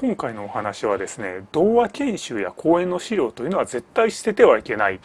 今回のお話はですね童話研修や講演の資料というのは絶対捨ててはいけない。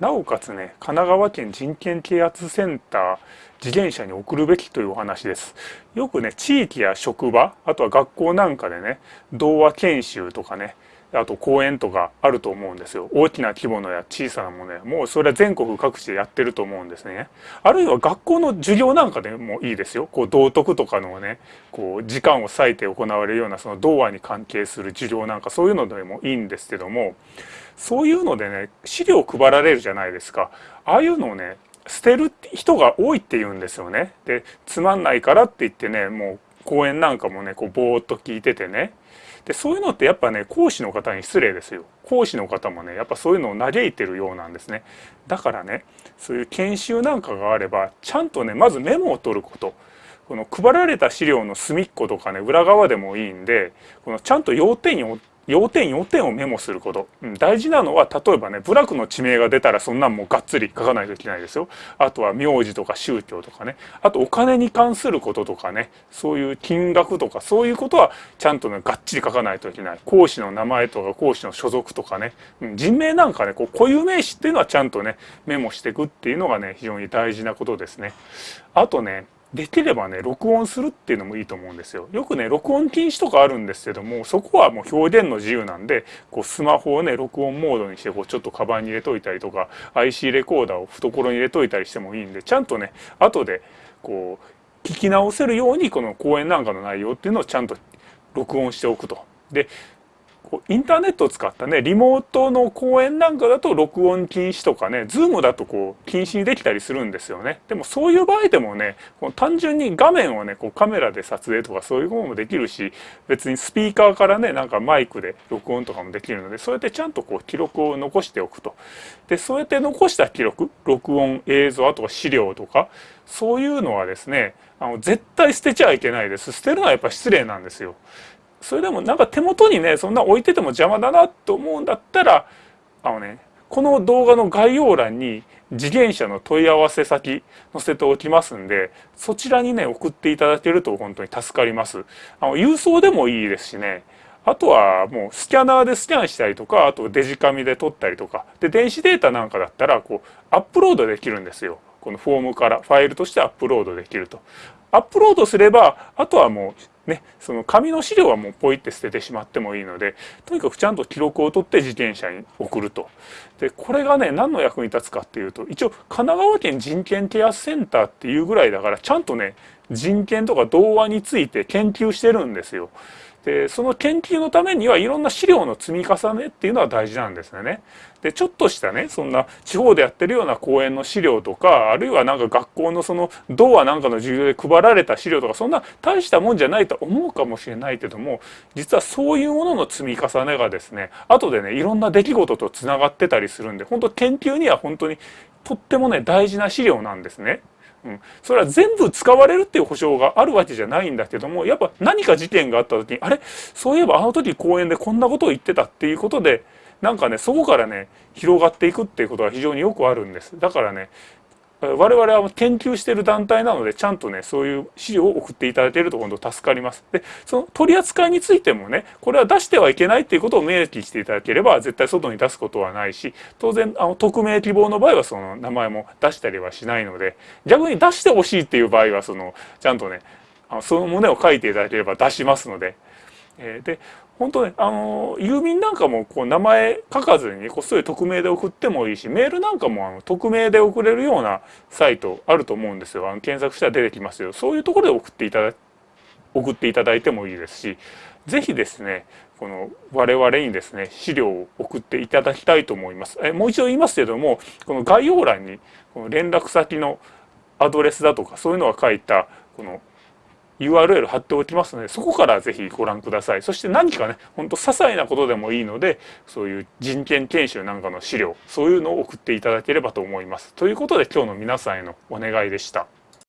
なおかつね神奈川県人権啓発センター自転車に送るべきというお話です。よくね地域や職場あとは学校なんかでね童話研修とかねあと公園とかあると思うんですよ。大きな規模のや小さなものや。もうそれは全国各地でやってると思うんですね。あるいは学校の授業なんかでもいいですよ。こう道徳とかのねこう時間を割いて行われるようなその童話に関係する授業なんかそういうのでもいいんですけどもそういうのでね資料を配られるじゃないですか。ああいうのをね捨てる人が多いって言うんですよね。でつまんないからって言ってねもう講演なんかもねこうぼーっと聞いててね。でそういうのってやっぱね講師の方に失礼ですよ。講師の方もねやっぱそういうのを嘆いてるようなんですね。だからねそういう研修なんかがあればちゃんとねまずメモを取ること。この配られた資料の隅っことかね裏側でもいいんでこのちゃんと要点に要点要点をメモすること、うん、大事なのは例えばね部落の地名が出たらそんなんもうがっつり書かないといけないですよ。あとは名字とか宗教とかね。あとお金に関することとかね。そういう金額とかそういうことはちゃんとねがっちり書かないといけない。講師の名前とか講師の所属とかね、うん、人名なんかねこう固有名詞っていうのはちゃんとねメモしていくっていうのがね非常に大事なことですね。あとねできればね録音するっていうのもいいと思うんですよ。よくね録音禁止とかあるんですけどもそこはもう表現の自由なんでこうスマホをね録音モードにしてこうちょっとカバンに入れといたりとか IC レコーダーを懐に入れといたりしてもいいんでちゃんとね後でこう聞き直せるようにこの講演なんかの内容っていうのをちゃんと録音しておくと。でインターネットを使ったねリモートの講演なんかだと録音禁止とかねズームだとこう禁止にできたりするんですよね。でもそういう場合でもねこの単純に画面をねこうカメラで撮影とかそういうこともできるし別にスピーカーからねなんかマイクで録音とかもできるのでそうやってちゃんとこう記録を残しておくと。でそうやって残した記録録音映像あとは資料とかそういうのはですねあの絶対捨てちゃいけないです。捨てるのはやっぱ失礼なんですよ。それでもなんか手元にねそんな置いてても邪魔だなと思うんだったらあのねこの動画の概要欄に自転車の問い合わせ先載せておきますんでそちらにね送っていただけると本当に助かります。あの郵送でもいいですしね。あとはもうスキャナーでスキャンしたりとかあとデジカメで撮ったりとか。で電子データなんかだったらこうアップロードできるんですよ。このフォームからファイルとしてアップロードできると。アップロードすればあとはもうね、その紙の資料はもうポイって捨ててしまってもいいのでとにかくちゃんと記録を取って自転車に送ると。でこれがね何の役に立つかっていうと一応神奈川県人権ケアセンターっていうぐらいだからちゃんとね人権とか童話について研究してるんですよ。でその研究のためにはいろんな資料の積み重ねっていうのは大事なんですよね。でちょっとしたねそんな地方でやってるような講演の資料とかあるいはなんか学校のその童話なんかの授業で配られた資料とかそんな大したもんじゃないと思うかもしれないけども実はそういうものの積み重ねがですね後でねいろんな出来事とつながってたりするんで本当研究には本当にとってもね大事な資料なんですね。うん、それは全部使われるっていう保証があるわけじゃないんだけどもやっぱ何か事件があった時にあれ？そういえばあの時公園でこんなことを言ってたっていうことでなんかねそこからね広がっていくっていうことが非常によくあるんです。だからね我々は研究してる団体なのでちゃんとねそういう資料を送っていただけると今度助かります。でその取り扱いについてもねこれは出してはいけないっていうことを明記していただければ絶対外に出すことはないし当然あの匿名希望の場合はその名前も出したりはしないので逆に出してほしいっていう場合はそのちゃんとねあのその旨を書いていただければ出しますので。えー、で本当ね、あの、郵便なんかもこう名前書かずにこっそり匿名で送ってもいいし、メールなんかもあの匿名で送れるようなサイトあると思うんですよ。あの検索したら出てきますよ。そういうところで送っていただ送っていただいてもいいですし、ぜひですね、この我々にですね、資料を送っていただきたいと思います。えもう一度言いますけども、この概要欄にこの連絡先のアドレスだとかそういうのが書いたこの URL 貼っておきますのでそこからぜひご覧くださいそして何かねほんと些細なことでもいいのでそういう人権研修なんかの資料そういうのを送っていただければと思いますということで今日の皆さんへのお願いでした。